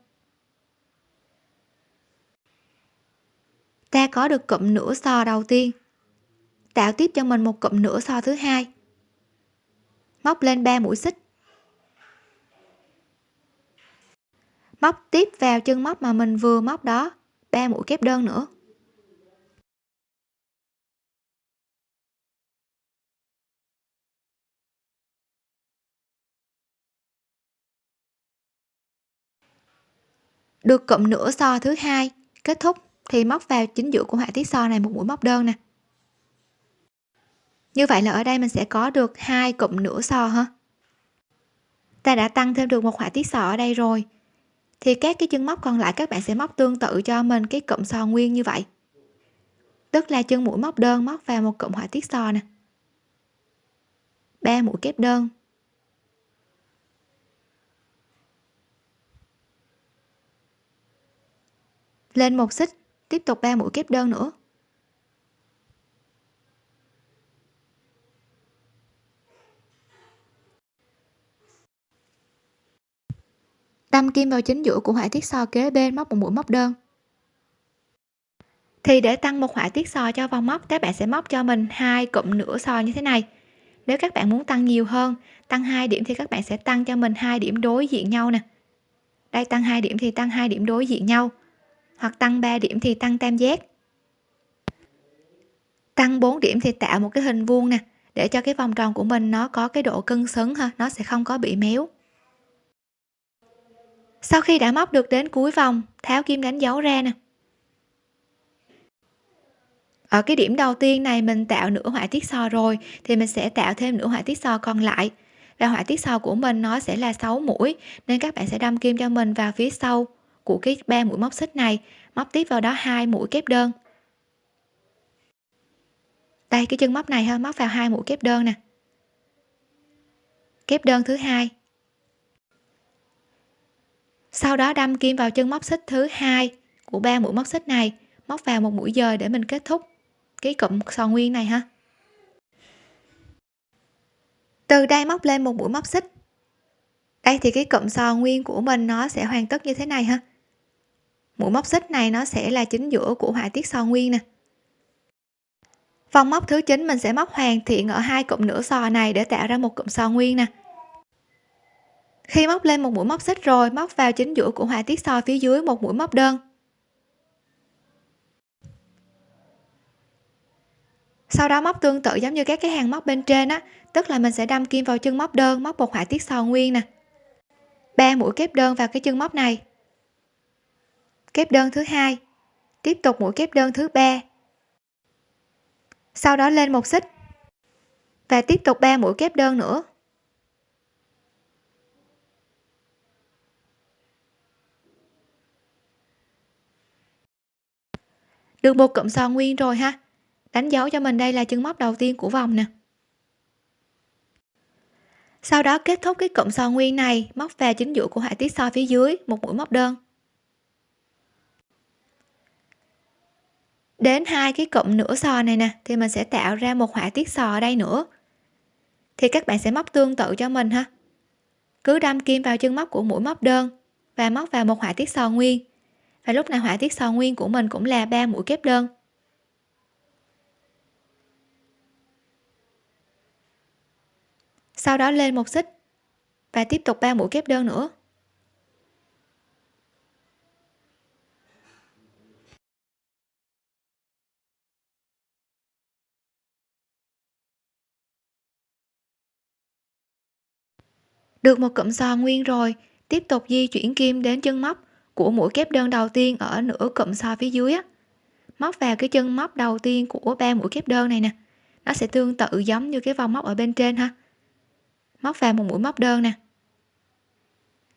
Ta có được cụm nửa sò đầu tiên. Tạo tiếp cho mình một cụm nửa sò thứ hai. Móc lên 3 mũi xích. Móc tiếp vào chân móc mà mình vừa móc đó 3 mũi kép đơn nữa. Được cụm nửa so thứ hai, kết thúc thì móc vào chính giữa của họa tiết so này một mũi móc đơn nè. Như vậy là ở đây mình sẽ có được hai cụm nửa so ha. Ta đã tăng thêm được một họa tiết sò ở đây rồi. Thì các cái chân móc còn lại các bạn sẽ móc tương tự cho mình cái cụm sò nguyên như vậy. Tức là chân mũi móc đơn móc vào một cụm họa tiết sò nè. Ba mũi kép đơn. Lên một xích, tiếp tục 3 mũi kép đơn nữa. Đâm kim vào chính giữa của họa tiết so kế bên móc một mũi móc đơn. Thì để tăng một họa tiết sò cho vòng móc, các bạn sẽ móc cho mình hai cụm nửa sò như thế này. Nếu các bạn muốn tăng nhiều hơn, tăng hai điểm thì các bạn sẽ tăng cho mình hai điểm đối diện nhau nè. Đây, tăng hai điểm thì tăng hai điểm đối diện nhau hoặc tăng 3 điểm thì tăng tam giác. Tăng 4 điểm thì tạo một cái hình vuông nè, để cho cái vòng tròn của mình nó có cái độ cân xứng ha, nó sẽ không có bị méo. Sau khi đã móc được đến cuối vòng, tháo kim đánh dấu ra nè. Ở cái điểm đầu tiên này mình tạo nửa họa tiết sò rồi, thì mình sẽ tạo thêm nửa họa tiết sò còn lại. Và họa tiết sò của mình nó sẽ là 6 mũi, nên các bạn sẽ đâm kim cho mình vào phía sau của cái ba mũi móc xích này. Móc tiếp vào đó hai mũi kép đơn. Đây, cái chân móc này ha, móc vào hai mũi kép đơn nè. Kép đơn thứ hai. Sau đó đâm kim vào chân móc xích thứ hai của ba mũi móc xích này. Móc vào một mũi dời để mình kết thúc cái cụm sò nguyên này ha. Từ đây móc lên một mũi móc xích. Đây thì cái cụm sò nguyên của mình nó sẽ hoàn tất như thế này ha mũi móc xích này nó sẽ là chính giữa của họa tiết sò nguyên nè. Vòng móc thứ chín mình sẽ móc hoàn thiện ở hai cụm nửa sò này để tạo ra một cụm sò nguyên nè. Khi móc lên một mũi móc xích rồi, móc vào chính giữa của họa tiết sò phía dưới một mũi móc đơn. Sau đó móc tương tự giống như các cái hàng móc bên trên á, tức là mình sẽ đâm kim vào chân móc đơn, móc một họa tiết sò nguyên nè. Ba mũi kép đơn vào cái chân móc này kép đơn thứ hai. Tiếp tục mũi kép đơn thứ ba. Sau đó lên một xích. Và tiếp tục ba mũi kép đơn nữa. Được một cụm sò nguyên rồi ha. Đánh dấu cho mình đây là chân móc đầu tiên của vòng nè. Sau đó kết thúc cái cụm sò nguyên này, móc vào chính giữa của họa tiết sò phía dưới, một mũi móc đơn. Đến hai cái cụm nửa sò này nè, thì mình sẽ tạo ra một họa tiết sò ở đây nữa. Thì các bạn sẽ móc tương tự cho mình ha. Cứ đâm kim vào chân móc của mũi móc đơn và móc vào một họa tiết sò nguyên. Và lúc này họa tiết sò nguyên của mình cũng là ba mũi kép đơn. Sau đó lên một xích và tiếp tục ba mũi kép đơn nữa. Được một cụm sò nguyên rồi. Tiếp tục di chuyển kim đến chân móc của mũi kép đơn đầu tiên ở nửa cụm sò phía dưới á. Móc vào cái chân móc đầu tiên của ba mũi kép đơn này nè. Nó sẽ tương tự giống như cái vòng móc ở bên trên ha. Móc vào một mũi móc đơn nè.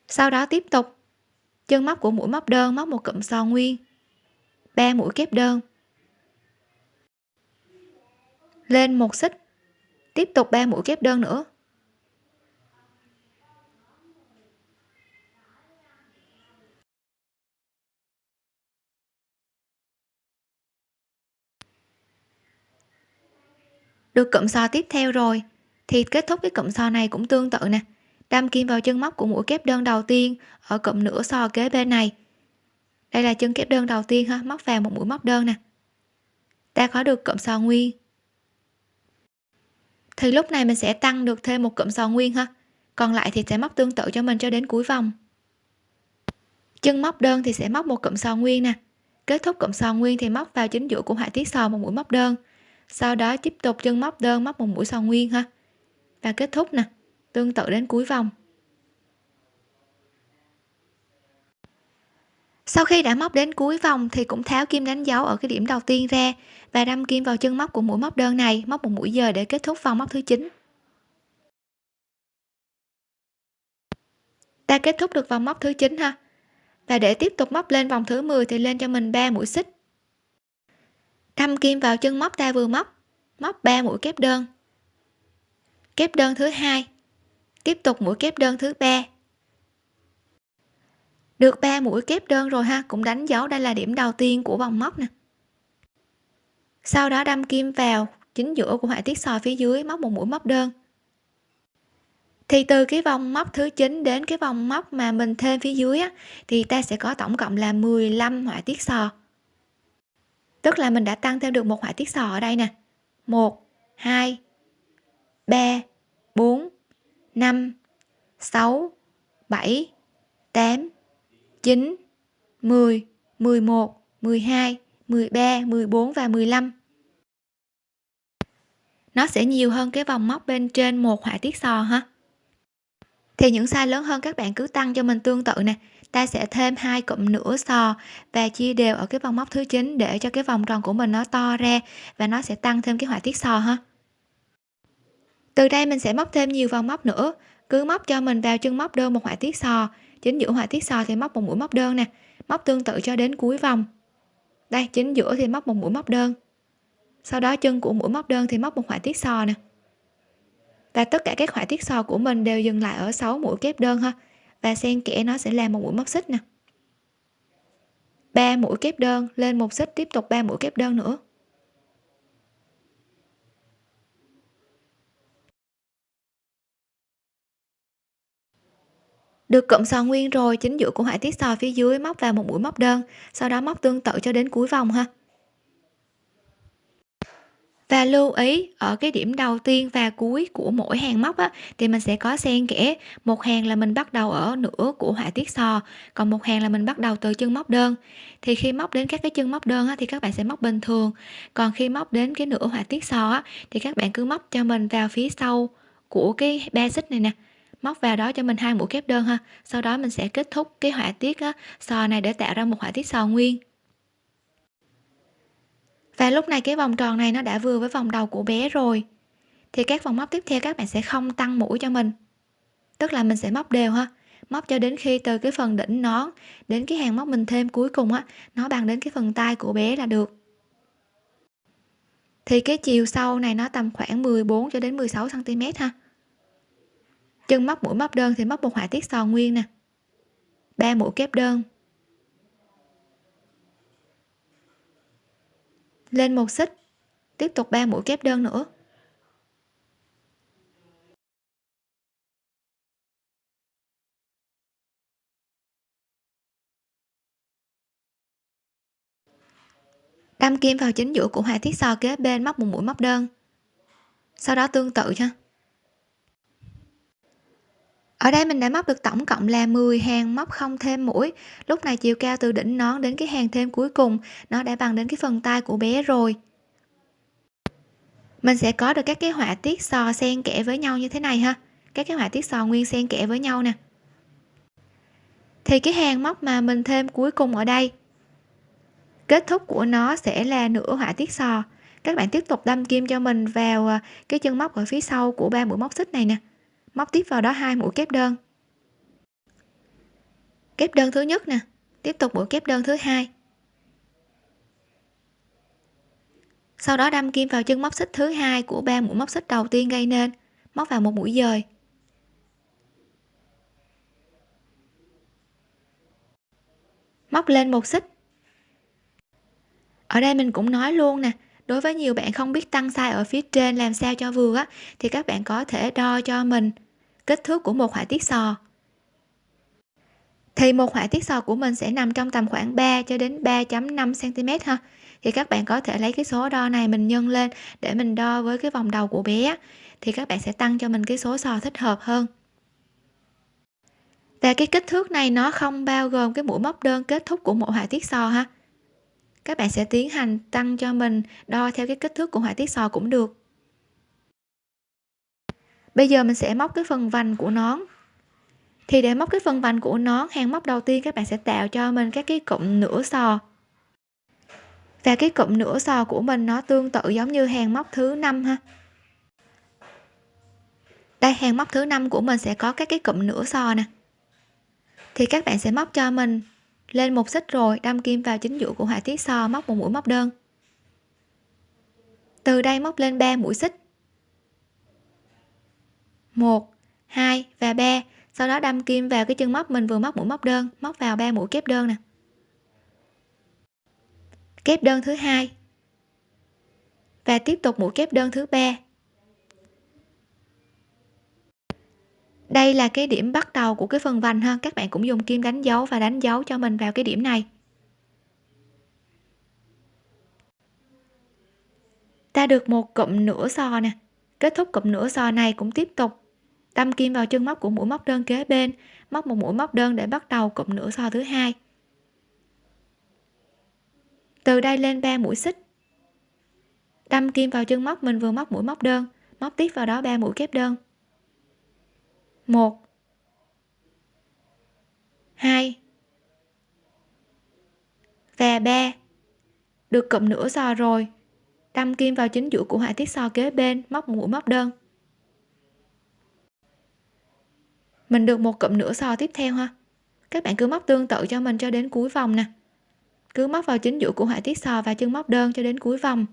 Sau đó tiếp tục. Chân móc của mũi móc đơn móc một cụm sò nguyên. Ba mũi kép đơn. Lên một xích. Tiếp tục ba mũi kép đơn nữa. Được cụm sò tiếp theo rồi. Thì kết thúc cái cụm sò này cũng tương tự nè. Đâm kim vào chân móc của mũi kép đơn đầu tiên ở cụm nửa sò kế bên này. Đây là chân kép đơn đầu tiên ha, móc vào một mũi móc đơn nè. Ta có được cụm sò nguyên. Thì lúc này mình sẽ tăng được thêm một cụm sò nguyên ha. Còn lại thì sẽ móc tương tự cho mình cho đến cuối vòng. Chân móc đơn thì sẽ móc một cụm sò nguyên nè. Kết thúc cụm sò nguyên thì móc vào chính giữa của họa tiết sò một mũi móc đơn sau đó tiếp tục chân móc đơn móc một mũi sò nguyên ha. Và kết thúc nè, tương tự đến cuối vòng. Sau khi đã móc đến cuối vòng thì cũng tháo kim đánh dấu ở cái điểm đầu tiên ra và đâm kim vào chân móc của mũi móc đơn này, móc một mũi giờ để kết thúc vòng móc thứ 9 ta kết thúc được vòng móc thứ 9 ha. Và để tiếp tục móc lên vòng thứ 10 thì lên cho mình 3 mũi xích đâm kim vào chân móc ta vừa móc móc 3 mũi kép đơn. Kép đơn thứ hai tiếp tục mũi kép đơn thứ ba. Được 3 mũi kép đơn rồi ha cũng đánh dấu đây là điểm đầu tiên của vòng móc nè. Sau đó đâm kim vào chính giữa của họa tiết sò phía dưới móc một mũi móc đơn. Thì từ cái vòng móc thứ 9 đến cái vòng móc mà mình thêm phía dưới á, thì ta sẽ có tổng cộng là 15 họa tiết sò tức là mình đã tăng thêm được một họa tiết sò ở đây nè. 1 2 3 4 5 6 7 8 9 10 11 12 13 14 và 15 nó sẽ nhiều hơn cái vòng móc bên trên một họa tiết sò ha. Thì những size lớn hơn các bạn cứ tăng cho mình tương tự nè ta sẽ thêm hai cụm nửa sò và chia đều ở cái vòng móc thứ 9 để cho cái vòng tròn của mình nó to ra và nó sẽ tăng thêm cái họa tiết sò ha. Từ đây mình sẽ móc thêm nhiều vòng móc nữa. Cứ móc cho mình vào chân móc đơn một họa tiết sò. Chính giữa họa tiết sò thì móc một mũi móc đơn nè. Móc tương tự cho đến cuối vòng. Đây, chính giữa thì móc một mũi móc đơn. Sau đó chân của mũi móc đơn thì móc một họa tiết sò nè. Và tất cả các họa tiết sò của mình đều dừng lại ở 6 mũi kép đơn ha và xen kẽ nó sẽ làm một mũi móc xích nè. Ba mũi kép đơn lên một xích, tiếp tục ba mũi kép đơn nữa. Được cụm sò nguyên rồi, chính giữa của họa tiết sò phía dưới móc vào một mũi móc đơn, sau đó móc tương tự cho đến cuối vòng ha và lưu ý ở cái điểm đầu tiên và cuối của mỗi hàng móc á, thì mình sẽ có xen kẽ. Một hàng là mình bắt đầu ở nửa của họa tiết sò còn một hàng là mình bắt đầu từ chân móc đơn. Thì khi móc đến các cái chân móc đơn á, thì các bạn sẽ móc bình thường. Còn khi móc đến cái nửa họa tiết sò á, thì các bạn cứ móc cho mình vào phía sau của cái ba xích này nè. Móc vào đó cho mình hai mũi kép đơn ha. Sau đó mình sẽ kết thúc cái họa tiết á, sò này để tạo ra một họa tiết sò nguyên và lúc này cái vòng tròn này nó đã vừa với vòng đầu của bé rồi. Thì các vòng móc tiếp theo các bạn sẽ không tăng mũi cho mình. Tức là mình sẽ móc đều ha. Móc cho đến khi từ cái phần đỉnh nón đến cái hàng móc mình thêm cuối cùng á, nó bằng đến cái phần tay của bé là được. Thì cái chiều sâu này nó tầm khoảng 14 cho đến 16 cm ha. Chân móc mũi móc đơn thì móc một họa tiết sò nguyên nè. Ba mũi kép đơn. Lên một xích. Tiếp tục ba mũi kép đơn nữa. Đâm kim vào chính giữa của họa tiết sò kế bên móc một mũi móc đơn. Sau đó tương tự cho ở đây mình đã móc được tổng cộng là 10 hàng móc không thêm mũi. Lúc này chiều cao từ đỉnh nón đến cái hàng thêm cuối cùng, nó đã bằng đến cái phần tay của bé rồi. Mình sẽ có được các cái họa tiết sò xen kẽ với nhau như thế này ha. Các cái họa tiết sò nguyên xen kẽ với nhau nè. Thì cái hàng móc mà mình thêm cuối cùng ở đây, kết thúc của nó sẽ là nửa họa tiết sò. Các bạn tiếp tục đâm kim cho mình vào à, cái chân móc ở phía sau của ba mũi móc xích này nè móc tiếp vào đó hai mũi kép đơn. Kép đơn thứ nhất nè. Tiếp tục mũi kép đơn thứ hai. Sau đó đâm kim vào chân móc xích thứ hai của ba mũi móc xích đầu tiên gây nên. Móc vào một mũi dời. Móc lên một xích. Ở đây mình cũng nói luôn nè đối với nhiều bạn không biết tăng size ở phía trên làm sao cho vừa á, thì các bạn có thể đo cho mình. Kích thước của một họa tiết sò. Thì một họa tiết sò của mình sẽ nằm trong tầm khoảng 3 cho đến 3.5 cm ha. Thì các bạn có thể lấy cái số đo này mình nhân lên để mình đo với cái vòng đầu của bé thì các bạn sẽ tăng cho mình cái số sò thích hợp hơn. Và cái kích thước này nó không bao gồm cái mũi móc đơn kết thúc của mỗi họa tiết sò ha các bạn sẽ tiến hành tăng cho mình, đo theo cái kích thước của họa tiết sò cũng được. Bây giờ mình sẽ móc cái phần vành của nón. Thì để móc cái phần vành của nón, hàng móc đầu tiên các bạn sẽ tạo cho mình các cái cụm nửa sò. Và cái cụm nửa sò của mình nó tương tự giống như hàng móc thứ năm ha. Đây, hàng móc thứ năm của mình sẽ có các cái cụm nửa sò nè. Thì các bạn sẽ móc cho mình lên một xích rồi, đâm kim vào chính giữa của họa tiết so móc một mũi móc đơn. Từ đây móc lên 3 mũi xích. 1 2 và 3 sau đó đâm kim vào cái chân móc mình vừa móc mũi móc đơn, móc vào 3 mũi kép đơn nè. Kép đơn thứ hai. Và tiếp tục mũi kép đơn thứ ba. Đây là cái điểm bắt đầu của cái phần vành ha. Các bạn cũng dùng kim đánh dấu và đánh dấu cho mình vào cái điểm này. Ta được một cụm nửa sò nè. Kết thúc cụm nửa sò này cũng tiếp tục. Đâm kim vào chân móc của mũi móc đơn kế bên. Móc một mũi móc đơn để bắt đầu cụm nửa sò thứ hai. Từ đây lên 3 mũi xích. Đâm kim vào chân móc, mình vừa móc mũi móc đơn. Móc tiếp vào đó 3 mũi kép đơn. 1 2 và 3 được cụm nửa sò rồi. Đâm kim vào chính giữa của họa tiết sò kế bên, móc mũi, móc đơn. Mình được một cụm nửa sò tiếp theo ha. Các bạn cứ móc tương tự cho mình cho đến cuối vòng nè. Cứ móc vào chính giữa của họa tiết sò và chân móc đơn cho đến cuối vòng.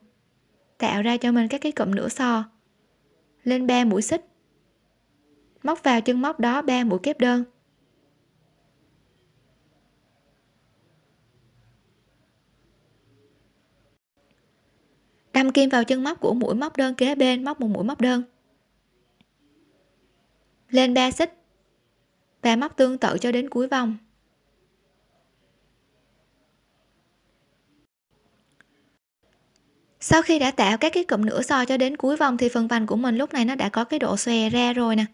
Tạo ra cho mình các cái cụm nửa sò. Lên 3 mũi xích móc vào chân móc đó 3 mũi kép đơn. Đâm kim vào chân móc của mũi móc đơn kế bên, móc một mũi móc đơn. Lên 3 xích. Và móc tương tự cho đến cuối vòng. Sau khi đã tạo các cái cụm nửa so cho đến cuối vòng thì phần vành của mình lúc này nó đã có cái độ xòe ra rồi nè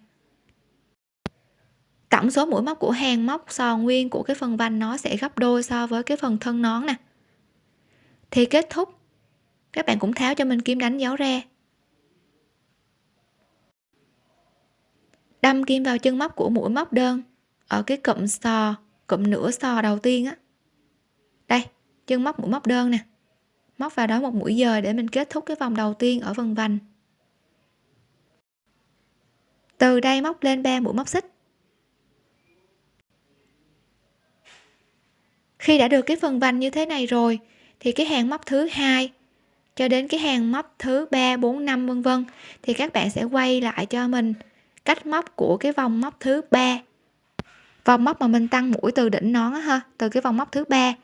tổng số mũi móc của hàng móc sò nguyên của cái phần vành nó sẽ gấp đôi so với cái phần thân nón nè. Thì kết thúc. Các bạn cũng tháo cho mình kim đánh dấu ra đâm kim vào chân móc của mũi móc đơn ở cái cụm sò, cụm nửa sò đầu tiên á. Đây, chân móc mũi móc đơn nè. Móc vào đó một mũi dời để mình kết thúc cái vòng đầu tiên ở phần vành. Từ đây móc lên 3 mũi móc xích. Khi đã được cái phần vành như thế này rồi, thì cái hàng móc thứ hai cho đến cái hàng móc thứ ba, bốn, năm, vân vân, thì các bạn sẽ quay lại cho mình cách móc của cái vòng móc thứ ba. Vòng móc mà mình tăng mũi từ đỉnh nón ha, từ cái vòng móc thứ ba.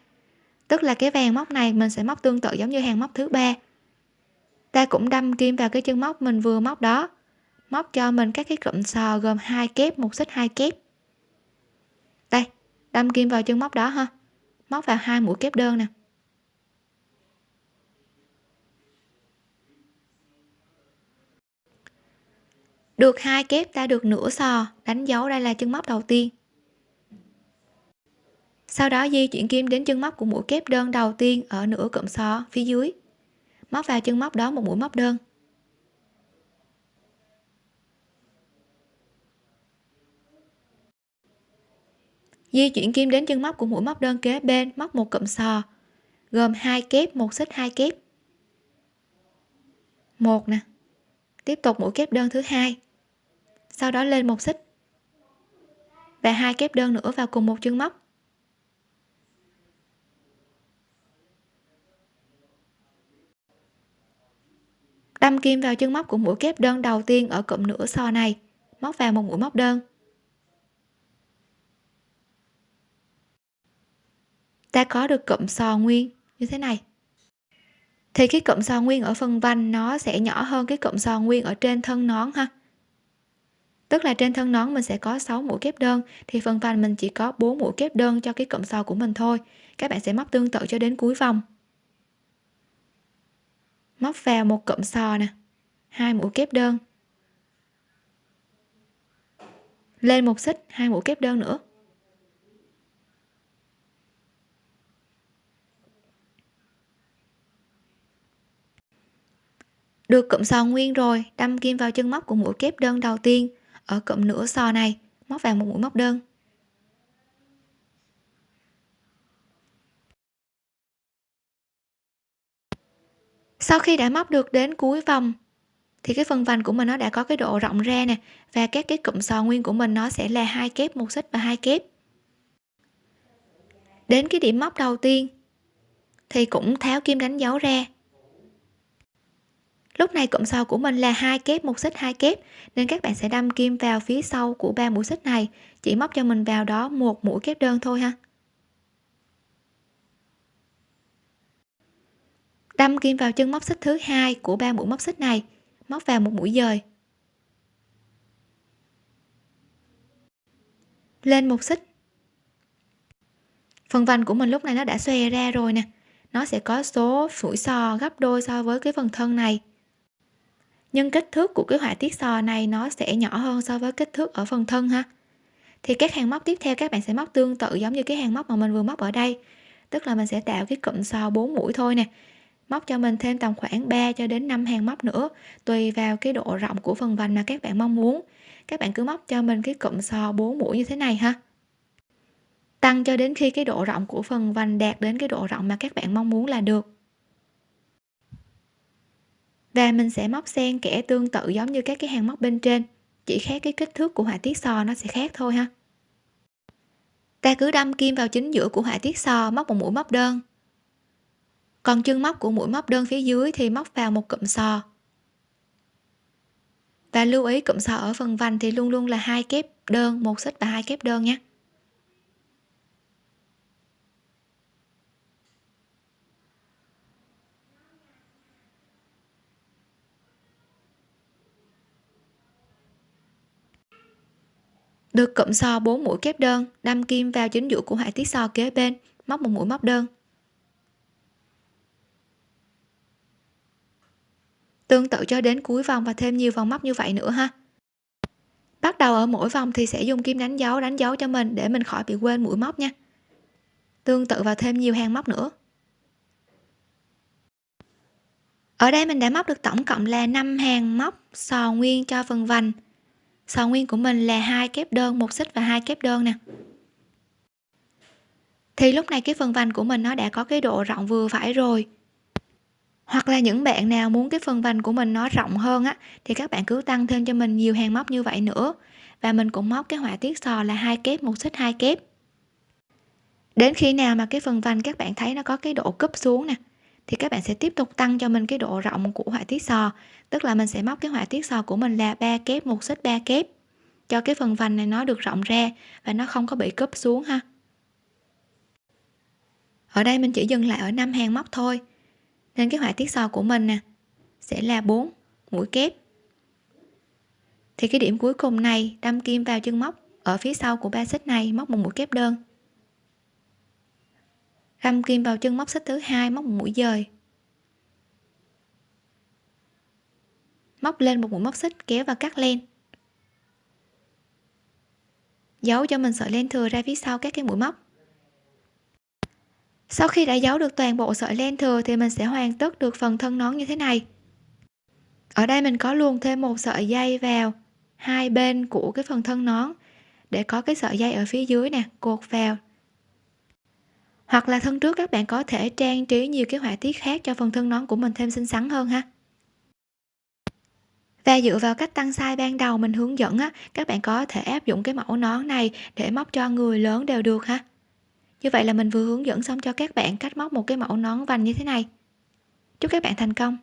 Tức là cái vàng móc này mình sẽ móc tương tự giống như hàng móc thứ ba. Ta cũng đâm kim vào cái chân móc mình vừa móc đó, móc cho mình các cái cụm sò gồm hai kép, một xích hai kép. Đây, đâm kim vào chân móc đó ha móc vào hai mũi kép đơn nè. Được hai kép ta được nửa sò, đánh dấu đây là chân móc đầu tiên. Sau đó di chuyển kim đến chân móc của mũi kép đơn đầu tiên ở nửa cụm sò phía dưới. Móc vào chân móc đó một mũi móc đơn. Di chuyển kim đến chân móc của mũi móc đơn kế bên, móc một cụm sò, gồm hai kép, một xích hai kép. một nè. Tiếp tục mũi kép đơn thứ hai. Sau đó lên một xích. Và hai kép đơn nữa vào cùng một chân móc. đâm kim vào chân móc của mũi kép đơn đầu tiên ở cụm nửa sò này móc vào một mũi móc đơn ta có được cụm sò nguyên như thế này. Thì cái cụm sò nguyên ở phần vành nó sẽ nhỏ hơn cái cụm sò nguyên ở trên thân nón ha. Tức là trên thân nón mình sẽ có 6 mũi kép đơn, thì phần vành mình chỉ có 4 mũi kép đơn cho cái cụm sò của mình thôi. Các bạn sẽ móc tương tự cho đến cuối vòng. Móc vào một cụm sò nè, hai mũi kép đơn. Lên một xích, hai mũi kép đơn nữa. Được cụm sò nguyên rồi, đâm kim vào chân móc của mũi kép đơn đầu tiên. Ở cụm nửa sò này, móc vào một mũi móc đơn. Sau khi đã móc được đến cuối vòng, thì cái phần vành của mình nó đã có cái độ rộng ra nè, và các cái cụm sò nguyên của mình nó sẽ là hai kép một xích và hai kép. Đến cái điểm móc đầu tiên, thì cũng tháo kim đánh dấu ra lúc này cụm sò của mình là hai kép một xích hai kép, nên các bạn sẽ đâm kim vào phía sau của ba mũi xích này. Chỉ móc cho mình vào đó một mũi kép đơn thôi ha. Đâm kim vào chân móc xích thứ hai của ba mũi móc xích này, móc vào một mũi dời. Lên một xích. Phần vành của mình lúc này nó đã xòe ra rồi nè. Nó sẽ có số mũi sò gấp đôi so với cái phần thân này nhưng kích thước của cái họa tiết sò này nó sẽ nhỏ hơn so với kích thước ở phần thân ha. Thì các hàng móc tiếp theo các bạn sẽ móc tương tự giống như cái hàng móc mà mình vừa móc ở đây. Tức là mình sẽ tạo cái cụm sò 4 mũi thôi nè. Móc cho mình thêm tầm khoảng 3 cho đến 5 hàng móc nữa, tùy vào cái độ rộng của phần vành mà các bạn mong muốn. Các bạn cứ móc cho mình cái cụm sò 4 mũi như thế này ha. Tăng cho đến khi cái độ rộng của phần vành đạt đến cái độ rộng mà các bạn mong muốn là được và mình sẽ móc xen kẽ tương tự giống như các cái hàng móc bên trên. Chỉ khác cái kích thước của họa tiết sò nó sẽ khác thôi ha. Ta cứ đâm kim vào chính giữa của họa tiết sò, móc một mũi móc đơn. Còn chân móc của mũi móc đơn phía dưới thì móc vào một cụm sò. Và lưu ý cụm sò ở phần vành thì luôn luôn là hai kép đơn, một xích và hai kép đơn nhé. Được cụm so 4 mũi kép đơn đâm kim vào chính giữa của họa tiết so kế bên, móc một mũi móc đơn. Tương tự cho đến cuối vòng và thêm nhiều vòng móc như vậy nữa ha. Bắt đầu ở mỗi vòng thì sẽ dùng kim đánh dấu đánh dấu cho mình để mình khỏi bị quên mũi móc nha. Tương tự vào thêm nhiều hàng móc nữa. Ở đây mình đã móc được tổng cộng là 5 hàng móc sò nguyên cho phần vành sò nguyên của mình là hai kép đơn, một xích và hai kép đơn nè. Thì lúc này cái phần vành của mình nó đã có cái độ rộng vừa phải rồi. Hoặc là những bạn nào muốn cái phần vành của mình nó rộng hơn á, thì các bạn cứ tăng thêm cho mình nhiều hàng móc như vậy nữa. Và mình cũng móc cái họa tiết sò là hai kép, một xích, hai kép. Đến khi nào mà cái phần vành các bạn thấy nó có cái độ cúp xuống nè, thì các bạn sẽ tiếp tục tăng cho mình cái độ rộng của họa tiết sò tức là mình sẽ móc cái họa tiết sò của mình là ba kép, một xích ba kép. Cho cái phần vành này nó được rộng ra và nó không có bị cúp xuống ha. Ở đây mình chỉ dừng lại ở năm hàng móc thôi. Nên cái họa tiết sò của mình nè, sẽ là 4 mũi kép. Thì cái điểm cuối cùng này, đâm kim vào chân móc. Ở phía sau của ba xích này, móc một mũi kép đơn. Đâm kim vào chân móc xích thứ hai, móc một mũi dời. Móc lên một mũi móc xích kéo và cắt len. Giấu cho mình sợi len thừa ra phía sau các cái mũi móc. Sau khi đã giấu được toàn bộ sợi len thừa thì mình sẽ hoàn tất được phần thân nón như thế này. Ở đây mình có luồn thêm một sợi dây vào hai bên của cái phần thân nón để có cái sợi dây ở phía dưới nè, cột vào. Hoặc là thân trước các bạn có thể trang trí nhiều cái họa tiết khác cho phần thân nón của mình thêm xinh xắn hơn ha và dựa vào cách tăng size ban đầu mình hướng dẫn á, các bạn có thể áp dụng cái mẫu nón này để móc cho người lớn đều được ha. Như vậy là mình vừa hướng dẫn xong cho các bạn cách móc một cái mẫu nón vành như thế này. Chúc các bạn thành công!